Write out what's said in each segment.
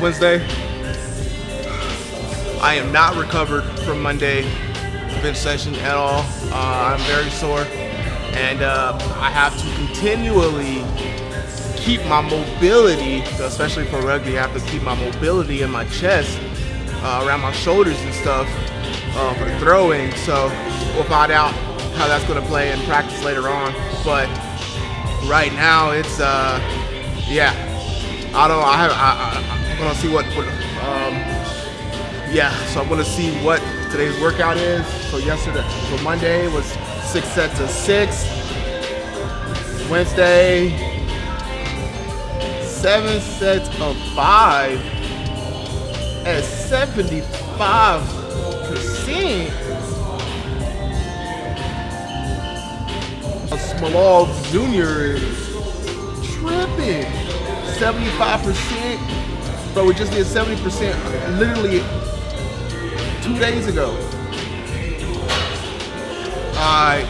Wednesday. I am not recovered from Monday bench session at all. Uh, I'm very sore and uh, I have to continually keep my mobility, especially for rugby, I have to keep my mobility in my chest, uh, around my shoulders and stuff uh, for throwing. So we'll find out how that's gonna play in practice later on. But right now it's, uh, yeah, I don't, I have, I, I, am gonna see what, what um, yeah, so I'm gonna see what today's workout is. So yesterday, so Monday was six sets of six. Wednesday, seven sets of five at 75%. Smolov Jr. is tripping. 75%. Bro, we just did 70% literally two days ago. Alright.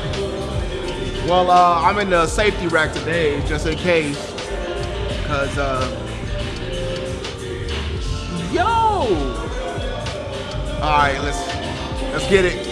Well, uh, I'm in the safety rack today, just in case. Cause, uh, yo! Alright, let's, let's get it.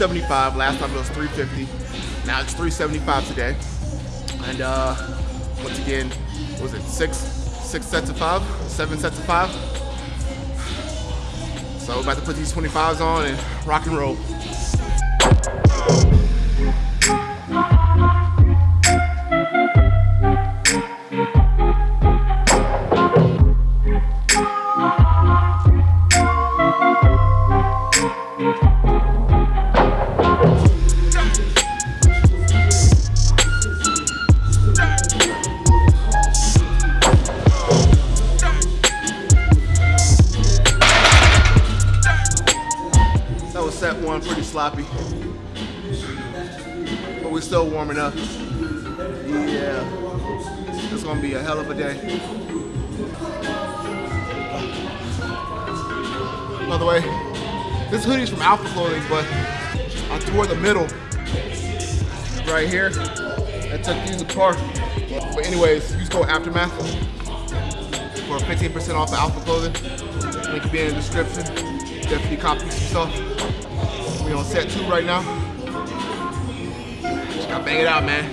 275. Last time it was 350. Now it's 375 today. And uh, once again, was it six six sets of five, seven sets of five? So we're about to put these 25s on and rock and roll. One pretty sloppy. But we're still warming up. Yeah, it's gonna be a hell of a day. By the way, this hoodie's from Alpha Clothing, but I tore the middle right here. I took these apart. But anyways, use code Aftermath for 15% off of Alpha Clothing. Link will be in the description. Definitely copy some stuff. We on set two right now. Just gotta bang it out, man.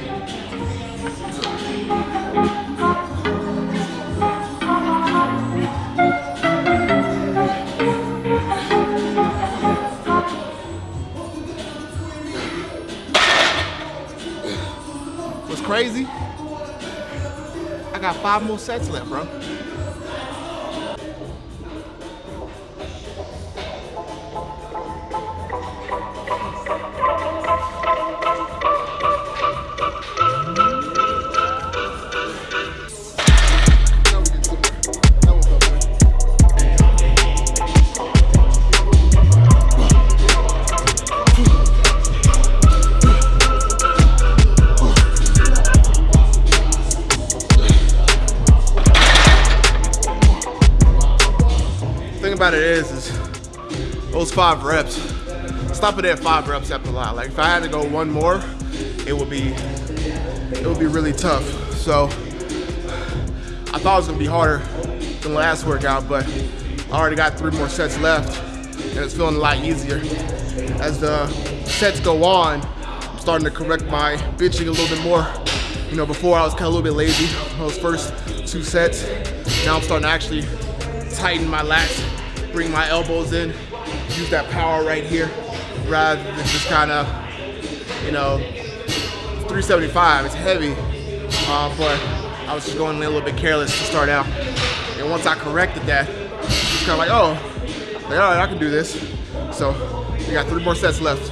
What's crazy? I got five more sets left, bro. About it is, is those five reps, stop it at five reps after a lot. Like if I had to go one more, it would be, it would be really tough. So I thought it was gonna be harder than last workout, but I already got three more sets left and it's feeling a lot easier. As the sets go on, I'm starting to correct my bitching a little bit more. You know, before I was kind of a little bit lazy those first two sets. Now I'm starting to actually tighten my lats bring my elbows in, use that power right here, rather than just kind of, you know, 375, it's heavy, uh, but I was just going a little bit careless to start out. And once I corrected that, it's kind of like, oh, Like, all right, I can do this. So we got three more sets left.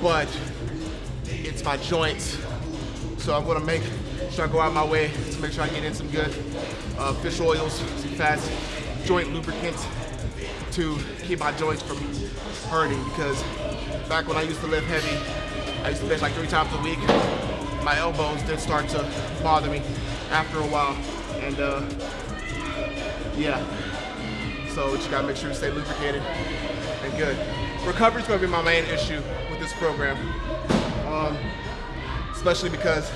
But it's my joints. So I'm gonna make sure I go out my way to make sure I get in some good uh, fish oils, some fats, joint lubricants to keep my joints from hurting because back when I used to lift heavy, I used to bench like three times a week. My elbows did start to bother me after a while. And uh, yeah, so you gotta make sure you stay lubricated and good. Recovery's gonna be my main issue with this program, um, especially because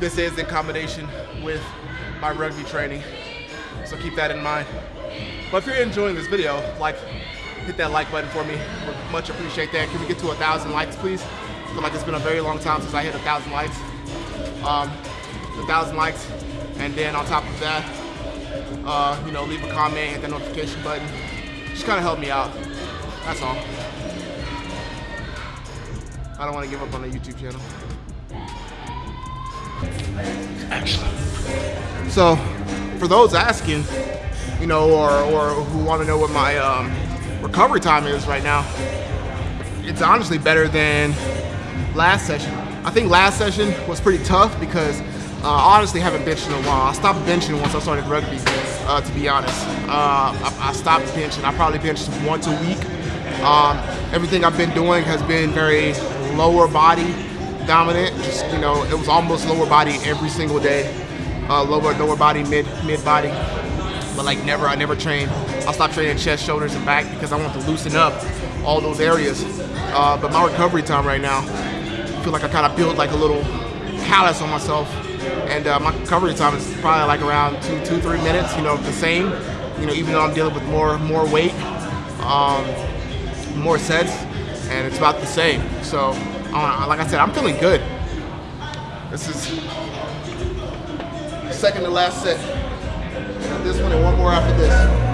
this is in combination with my rugby training. So keep that in mind. But if you're enjoying this video, like, hit that like button for me. Would much appreciate that. Can we get to a thousand likes, please? I feel like it's been a very long time since I hit a thousand likes. Um, a thousand likes, and then on top of that, uh, you know, leave a comment, hit the notification button. Just kind of help me out. That's all. I don't want to give up on the YouTube channel. Excellent. So, for those asking, you know, or, or who want to know what my um, recovery time is right now, it's honestly better than last session. I think last session was pretty tough because uh, I honestly haven't benched in a while. I stopped benching once I started rugby, uh, to be honest. Uh, I, I, stopped benching. I probably benched once a week. Um, everything I've been doing has been very lower body dominant. Just you know, it was almost lower body every single day. Uh, lower lower body, mid mid body, but like never. I never trained. I stopped training chest, shoulders, and back because I want to loosen up all those areas. Uh, but my recovery time right now, I feel like I kind of built like a little callus on myself and uh, my recovery time is probably like around two, two, three minutes. You know, the same. You know, even though I'm dealing with more, more weight, um, more sets, and it's about the same. So, like I said, I'm feeling good. This is second to last set. This one and one more after this.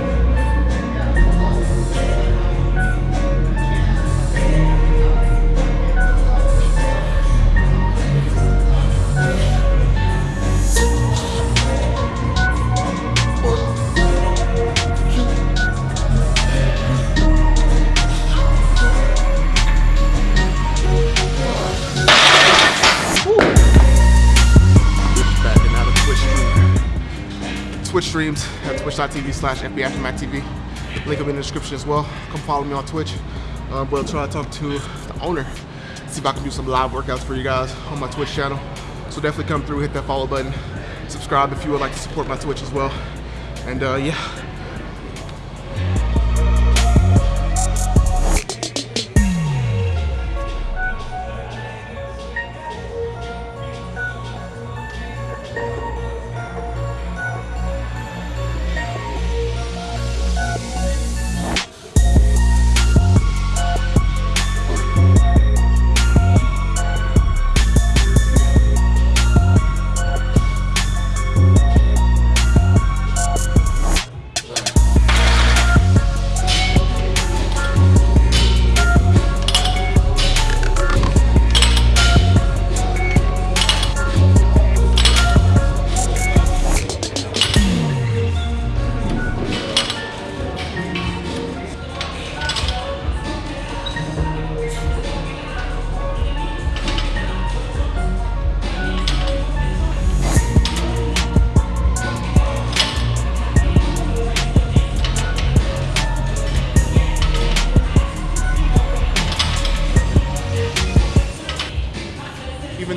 Streams at twitch.tv slash FB Aftermath TV. Link will be in the description as well. Come follow me on Twitch. Um, we'll try to talk to the owner, see if I can do some live workouts for you guys on my Twitch channel. So definitely come through, hit that follow button, subscribe if you would like to support my Twitch as well. And uh, yeah,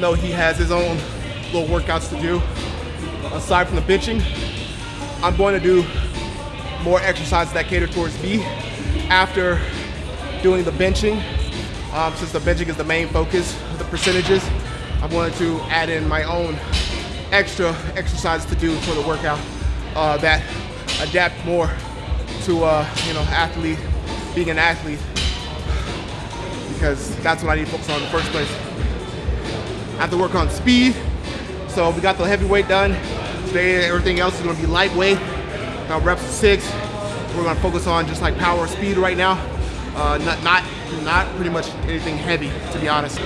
though he has his own little workouts to do, aside from the benching, I'm going to do more exercises that cater towards me after doing the benching. Um, since the benching is the main focus of the percentages, I'm going to add in my own extra exercises to do for the workout uh, that adapt more to uh, you know athlete, being an athlete, because that's what I need to focus on in the first place. I have to work on speed. So we got the heavyweight done. Today everything else is gonna be lightweight. Now reps six. We're gonna focus on just like power speed right now. Uh, not, not, not pretty much anything heavy, to be honest.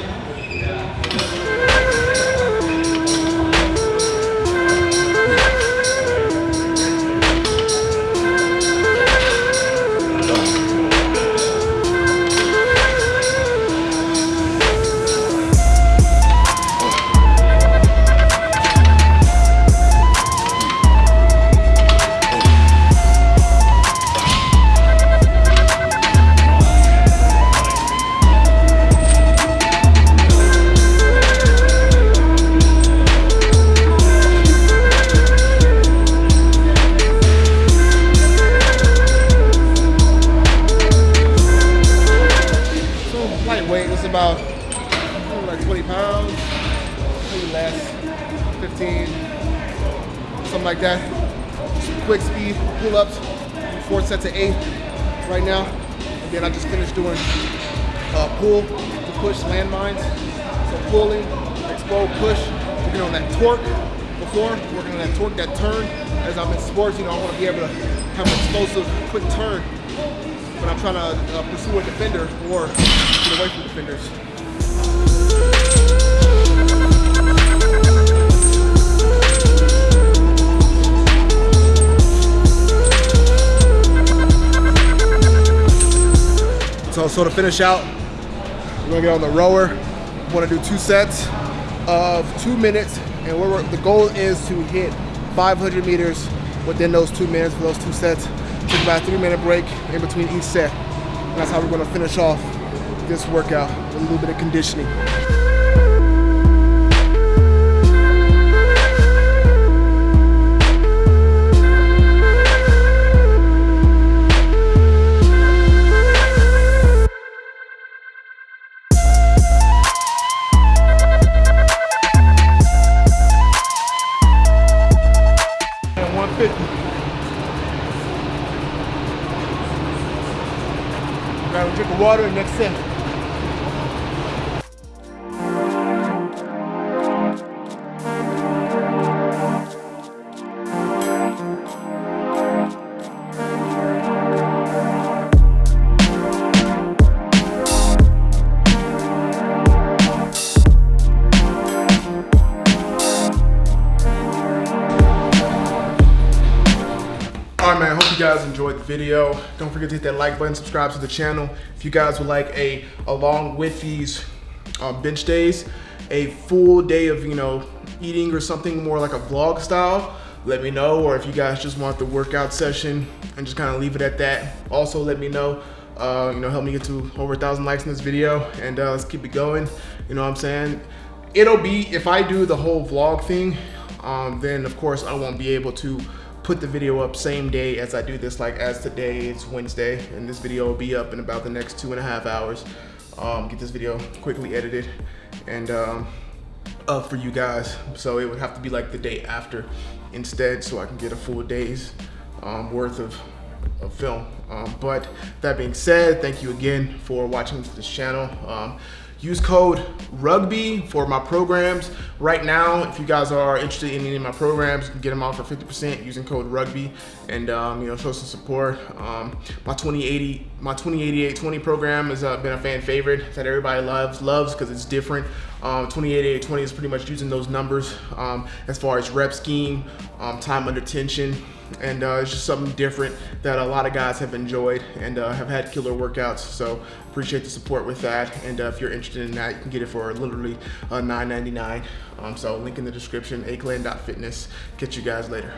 Pull-ups, four sets of eight right now. And then I just finished doing uh, pull to push landmines. So pulling, explode, push, working on that torque before, working on that torque, that turn. As I'm in sports, you know, I want to be able to have an explosive, quick turn when I'm trying to uh, pursue a defender or get away from defenders. So, so to finish out, we're gonna get on the rower. We wanna do two sets of two minutes, and we're, the goal is to hit 500 meters within those two minutes for those two sets. Take about a three minute break in between each set. And that's how we're gonna finish off this workout with a little bit of conditioning. Water and next guys enjoyed the video. Don't forget to hit that like button, subscribe to the channel. If you guys would like a, along with these um, bench days, a full day of, you know, eating or something more like a vlog style, let me know. Or if you guys just want the workout session and just kind of leave it at that. Also, let me know. Uh, you know, help me get to over a thousand likes in this video and uh, let's keep it going. You know what I'm saying? It'll be, if I do the whole vlog thing, um, then of course I won't be able to put the video up same day as I do this, like as today, it's Wednesday, and this video will be up in about the next two and a half hours. Um, get this video quickly edited and um, up for you guys. So it would have to be like the day after instead so I can get a full day's um, worth of, of film. Um, but that being said, thank you again for watching this channel. Use code RUGBY for my programs. Right now, if you guys are interested in any of my programs, get them out for 50% using code RUGBY and um, you know show some support. Um, my 2080, my 208820 program has uh, been a fan favorite that everybody loves, loves because it's different. Um, 208820 is pretty much using those numbers um, as far as rep scheme, um, time under tension, and uh, it's just something different that a lot of guys have enjoyed and uh, have had killer workouts. So appreciate the support with that. And uh, if you're interested in that, you can get it for literally uh, $9.99. Um, so link in the description, aclan.fitness. Catch you guys later.